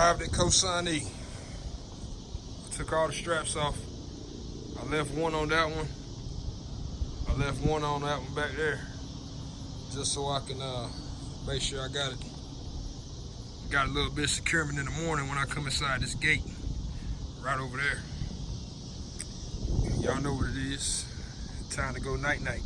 Arrived at Cosine. Took all the straps off. I left one on that one. I left one on that one back there. Just so I can uh, make sure I got it. Got a little bit of securement in the morning when I come inside this gate. Right over there. Y'all know what it is. Time to go night night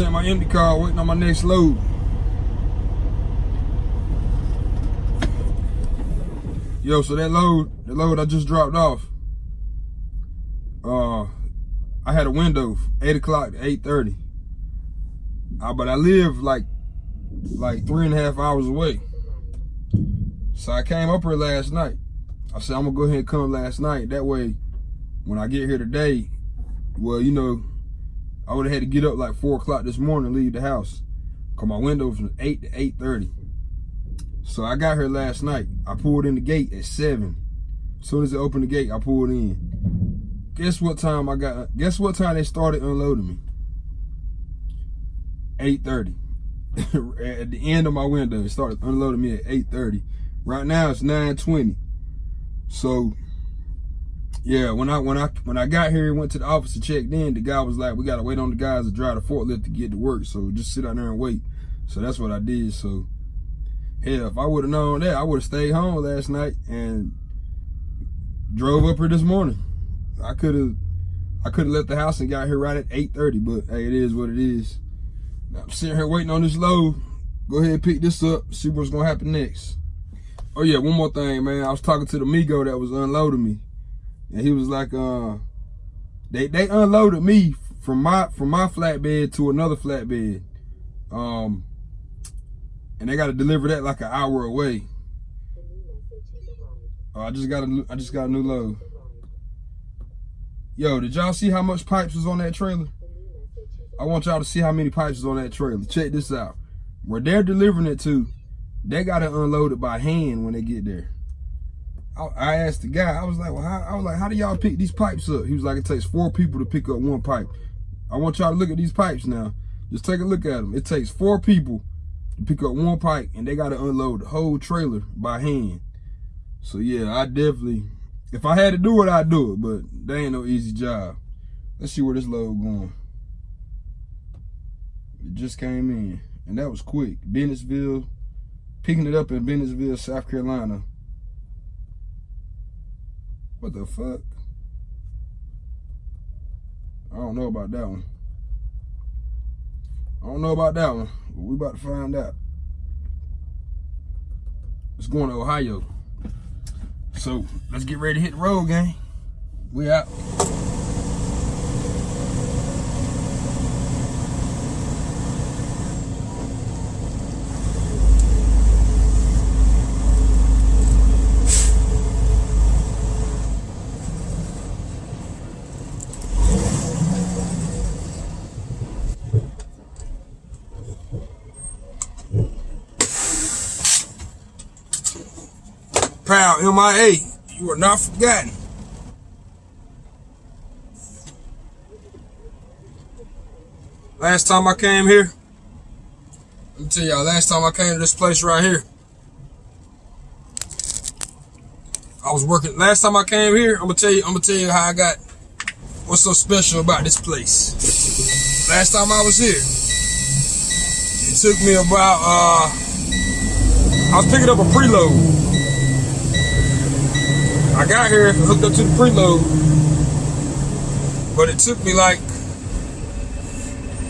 Sent my empty car, waiting on my next load. Yo, so that load, the load I just dropped off. Uh, I had a window, eight o'clock to eight thirty. Uh, but I live like, like three and a half hours away. So I came up here last night. I said, I'm gonna go ahead and come last night. That way, when I get here today, well, you know, I would have had to get up like four o'clock this morning, leave the house. Cause my window from eight to 8.30. So I got here last night. I pulled in the gate at seven. As soon as they opened the gate, I pulled in. Guess what time I got, guess what time they started unloading me? 8.30. at the end of my window, it started unloading me at 8.30. Right now it's 9.20. So yeah, when I when I when I got here and went to the office and checked in, the guy was like, "We gotta wait on the guys to drive the forklift to get to work, so just sit out there and wait." So that's what I did. So hell, if I would have known that, I would have stayed home last night and drove up here this morning. I could have I could have left the house and got here right at 8:30, but hey, it is what it is. Now, I'm sitting here waiting on this load. Go ahead and pick this up, see what's gonna happen next. Oh yeah, one more thing, man. I was talking to the Migo that was unloading me. And he was like, uh, they they unloaded me from my from my flatbed to another flatbed. Um and they gotta deliver that like an hour away. Oh, I just got a I just got a new load. Yo, did y'all see how much pipes was on that trailer? I want y'all to see how many pipes was on that trailer. Check this out. Where they're delivering it to, they got to unload it by hand when they get there. I, asked the guy, I was like, well, how, I was like, how do y'all pick these pipes up? He was like, it takes four people to pick up one pipe. I want y'all to look at these pipes now. Just take a look at them. It takes four people to pick up one pipe, and they got to unload the whole trailer by hand. So yeah, I definitely, if I had to do it, I'd do it. But they ain't no easy job. Let's see where this load going. It just came in, and that was quick. Bennettsville, picking it up in Bennettsville, South Carolina. What the fuck? I don't know about that one. I don't know about that one. But we about to find out. It's going to Ohio. So let's get ready to hit the road, gang. We out. MIA, you are not forgotten. Last time I came here, let me tell y'all, last time I came to this place right here, I was working, last time I came here, I'm gonna tell you, I'm gonna tell you how I got, what's so special about this place. Last time I was here, it took me about, uh, I was picking up a preload. I got here, hooked up to the preload, but it took me like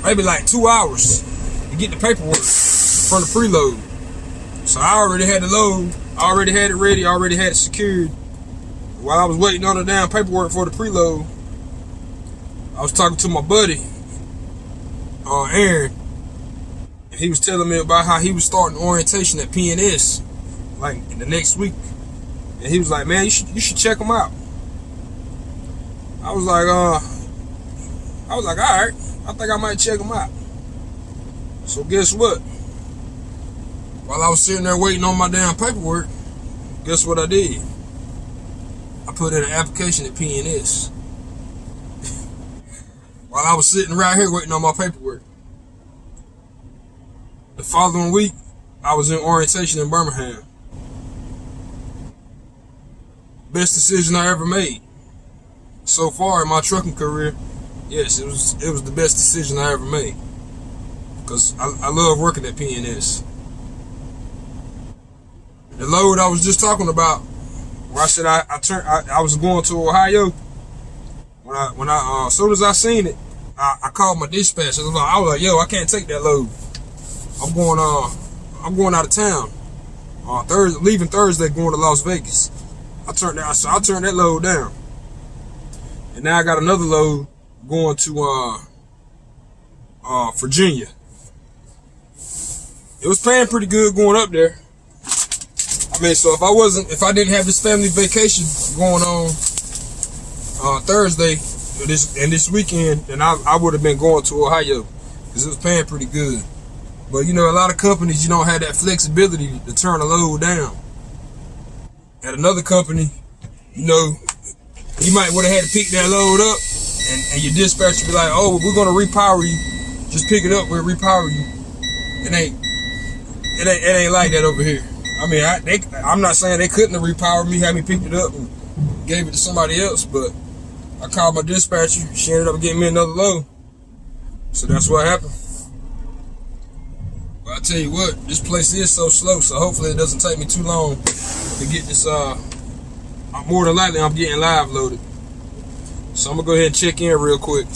maybe like two hours to get the paperwork from the preload. So I already had the load, I already had it ready, I already had it secured. While I was waiting on the damn paperwork for the preload, I was talking to my buddy, uh, Aaron, and he was telling me about how he was starting orientation at PNS, like in the next week. And he was like, man, you should, you should check him out. I was like, uh, I was like, all right. I think I might check him out. So guess what? While I was sitting there waiting on my damn paperwork, guess what I did? I put in an application at PNS. While I was sitting right here waiting on my paperwork. The following week, I was in orientation in Birmingham. Best decision I ever made. So far in my trucking career, yes, it was it was the best decision I ever made. Cause I, I love working at PNS. The load I was just talking about, where I said I, I turned I, I was going to Ohio. When I when I uh, as soon as I seen it, I, I called my dispatch. I was, like, I was like, yo, I can't take that load. I'm going uh I'm going out of town. Uh Thursday leaving Thursday going to Las Vegas. I turned that so I turned that load down. And now I got another load going to uh uh Virginia. It was paying pretty good going up there. I mean, so if I wasn't, if I didn't have this family vacation going on uh, Thursday, this and this weekend, then I, I would have been going to Ohio because it was paying pretty good. But you know, a lot of companies you don't have that flexibility to turn a load down. At another company, you know, you might would have had to pick that load up and, and your dispatcher be like, oh, we're gonna repower you. Just pick it up, we'll repower you. It ain't it ain't it ain't like that over here. I mean, I they, I'm not saying they couldn't have repowered me, had me picked it up and gave it to somebody else, but I called my dispatcher. She ended up getting me another load. So that's what happened. I tell you what, this place is so slow, so hopefully it doesn't take me too long to get this. Uh, more than likely I'm getting live loaded. So I'm gonna go ahead and check in real quick.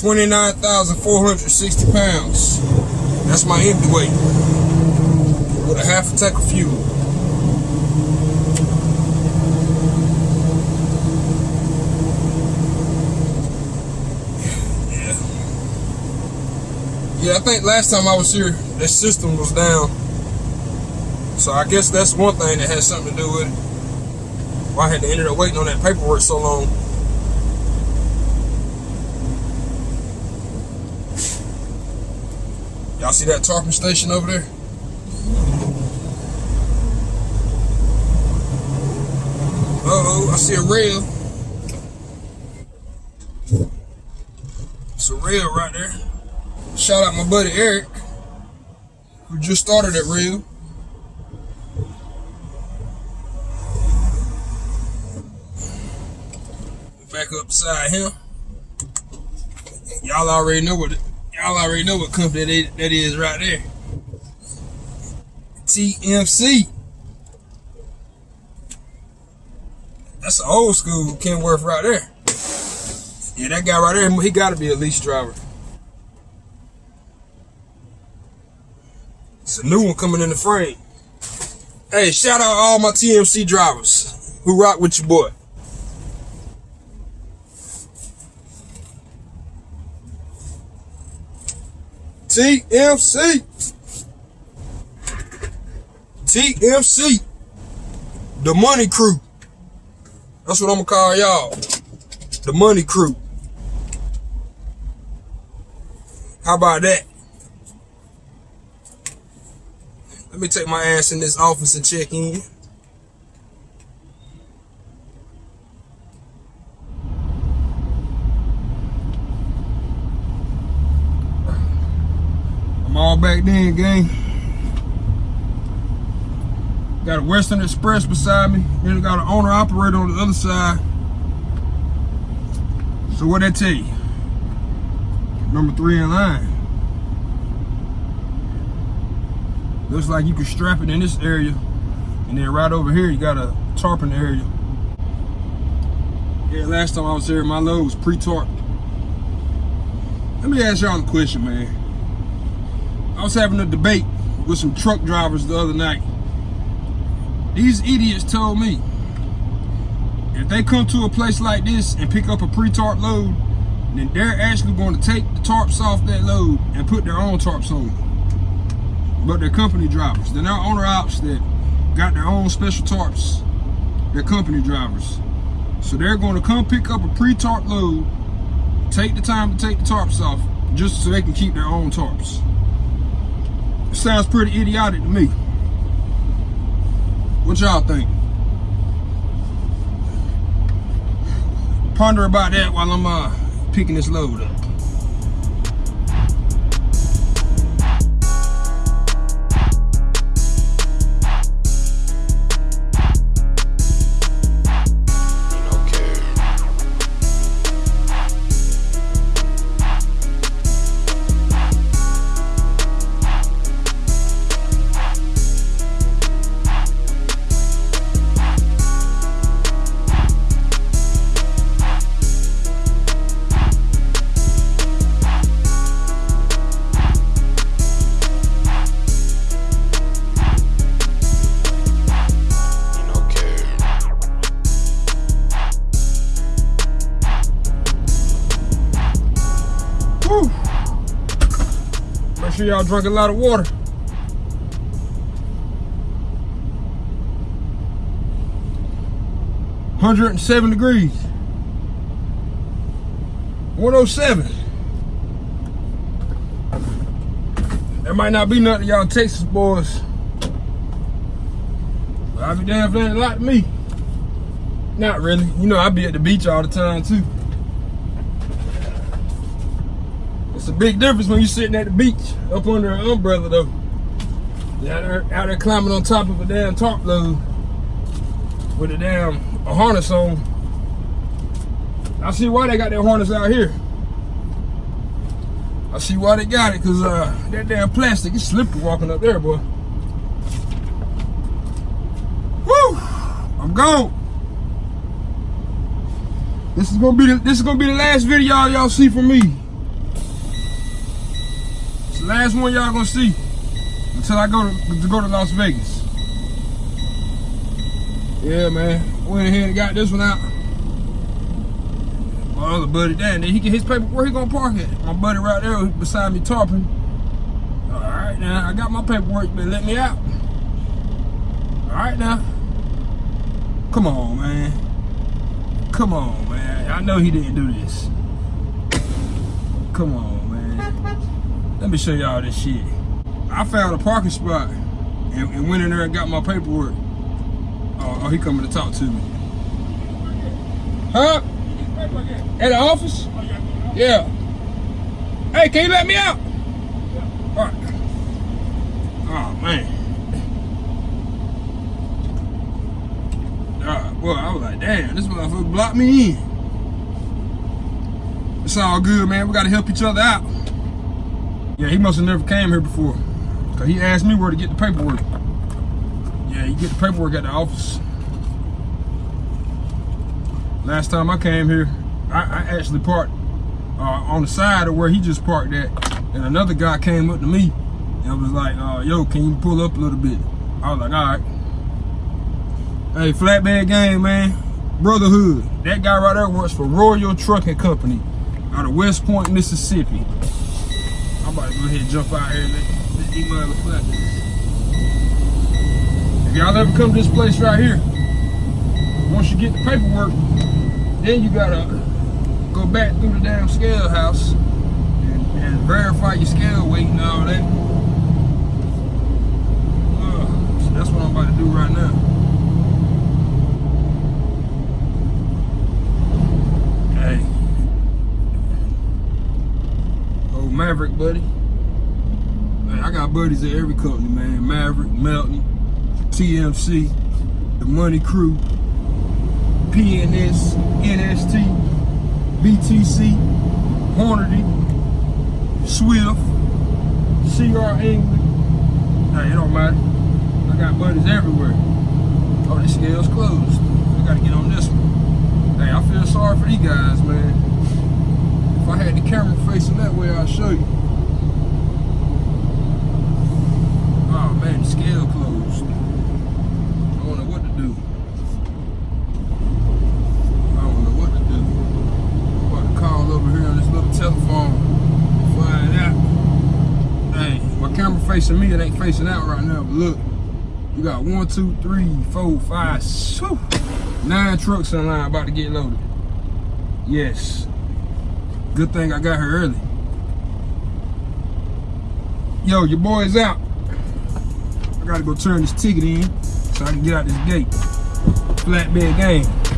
Twenty-nine thousand four hundred sixty pounds. That's my empty weight with a half a tank of fuel. Yeah, I think last time I was here, that system was down. So I guess that's one thing that has something to do with it. Why I had to end up waiting on that paperwork so long. Y'all see that tarping station over there? See a rail. It's a rail right there. Shout out my buddy Eric, who just started at rail. Back up beside him. Y'all already know what y'all already know what company that is right there. TMC. That's an old school Kenworth right there. Yeah, that guy right there, he gotta be a lease driver. It's a new one coming in the frame. Hey, shout out all my TMC drivers who rock with your boy. TMC. TMC. The money crew. That's what I'm gonna call y'all. The money crew. How about that? Let me take my ass in this office and check in. I'm all back then, gang. Got a Western Express beside me. Then got an owner operator on the other side. So what that tell you? Number three in line. Looks like you can strap it in this area. And then right over here, you got a tarping area. Yeah, last time I was here, my load was pre-tarped. Let me ask y'all a question, man. I was having a debate with some truck drivers the other night. These idiots told me if they come to a place like this and pick up a pre-tarp load, then they're actually going to take the tarps off that load and put their own tarps on. But they're company drivers. They're not owner ops that got their own special tarps. They're company drivers. So they're going to come pick up a pre-tarp load, take the time to take the tarps off, just so they can keep their own tarps. It sounds pretty idiotic to me. What y'all think? Ponder about that while I'm uh, picking this load up. Sure y'all drunk a lot of water. Hundred and seven degrees. 107. That might not be nothing y'all Texas boys. But I'll be damn if ain't a lot to me. Not really. You know, I be at the beach all the time too. It's a big difference when you're sitting at the beach up under an umbrella though. Out there, out there climbing on top of a damn tarp load with a damn a harness on. I see why they got that harness out here. I see why they got it, cause uh, that damn plastic is slippery walking up there, boy. Woo! I'm gone. This is gonna be the, this is gonna be the last video y'all see from me last one y'all gonna see until I go to, to go to Las Vegas. Yeah, man. Went ahead and got this one out. My other buddy, Dan, he get his paper. Where he gonna park it? My buddy right there beside me tarping. All right, now I got my paperwork, but let me out. All right, now. Come on, man. Come on, man. I know he didn't do this. Come on. Let me show y'all this shit. I found a parking spot and, and went in there and got my paperwork. Oh, oh, he coming to talk to me. Huh? At the office? Yeah. Hey, can you let me out? All right. Oh man. Uh, boy, I was like, damn, this motherfucker blocked me in. It's all good, man. We gotta help each other out. Yeah, he must have never came here before. Cause he asked me where to get the paperwork. Yeah, you get the paperwork at the office. Last time I came here, I, I actually parked uh, on the side of where he just parked at. And another guy came up to me and was like, uh, yo, can you pull up a little bit? I was like, all right. Hey, flatbed gang, man. Brotherhood. That guy right there works for Royal Trucking Company out of West Point, Mississippi. I'm about to go ahead and jump out here and let, these motherfuckers. If y'all ever come to this place right here, once you get the paperwork, then you gotta go back through the damn scale house and, and verify your scale weight and all that. Uh, so that's what I'm about to do right now. Hey. Maverick, buddy. I got buddies at every company, man. Maverick, Melton, TMC, the Money Crew, PNS, NST, BTC, Hornady, Swift, CR England. Hey, it don't matter. I got buddies everywhere. Oh, this scale's closed. I gotta get on this one. Hey, I feel sorry for these guys, man. I had the camera facing that way, I'll show you. Oh man, the scale closed. I don't know what to do. I don't know what to do. I'm about to call over here on this little telephone. Find out. Hey, my camera facing me, it ain't facing out right now, but look. You got one, two, three, four, five, whew, nine trucks in line about to get loaded. Yes. Good thing I got here early. Yo, your boy's out. I gotta go turn this ticket in so I can get out this gate. Flatbed gang.